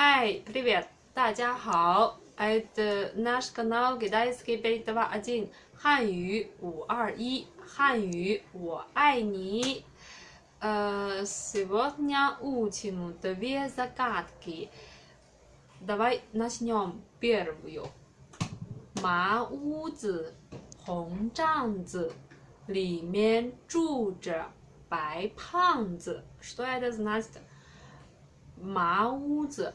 Hi, привет, 大家好！Это наш канал Китайский пять два один 汉语五二一汉语我爱你。呃，сегодня учим две загадки. Давай начнем первую. 麻屋子，红帐子，里面住着白胖子。Что это значит? 麻屋子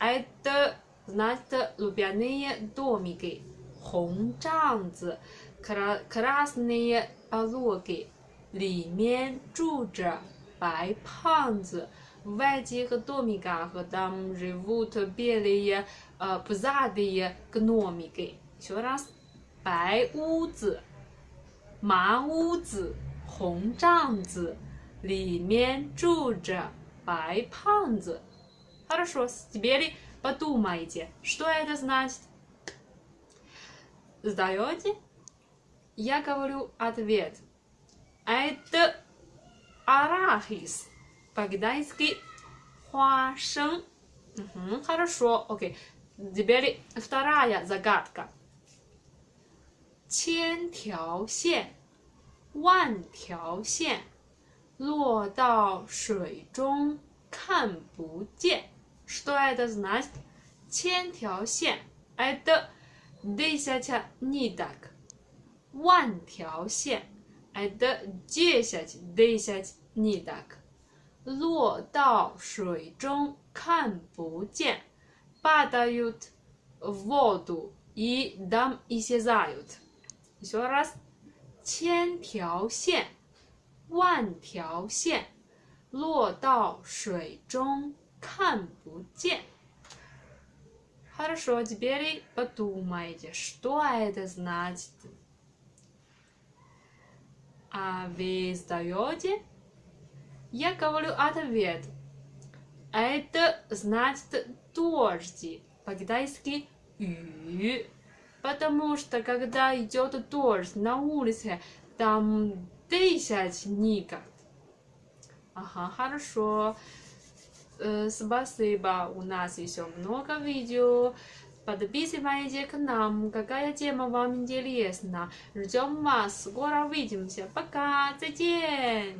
，это значит лубяные домики. 红帐子，кра красные пологи. 里面住着白胖子。В этих домиках там живут белые, э, пузатые гномики. Еще раз. 白屋子，麻屋子，红帐子，里面住着白胖子。 Хорошо, теперь подумайте, что это значит. Сдаете? Я говорю ответ. А это арахис, по-китайски хуашен. Угу, хорошо, окей. Теперь вторая загадка. Чен тяо сен, ван тяо сен, ло дао шуй зон, кан бу ден. Что это значит? 千条线，это десять ниток. 万条线，это десять десять ниток. 落到水中看不见，падают в воду и там исчезают. Еще раз. 千条线，万条线，落到水中 看不见。Хорошо, теперь подумайте, что это значит. А вы сдаете? Я говорю ответ. Это значит дождь. По-китайски 雨。Потому что когда идет дождь на улице, там дышать никак. Ага, хорошо. Э, спасибо. У нас еще много видео. Подписывайтесь к нам, какая тема вам интересна. Ждем вас. Скоро увидимся. Пока. 再见.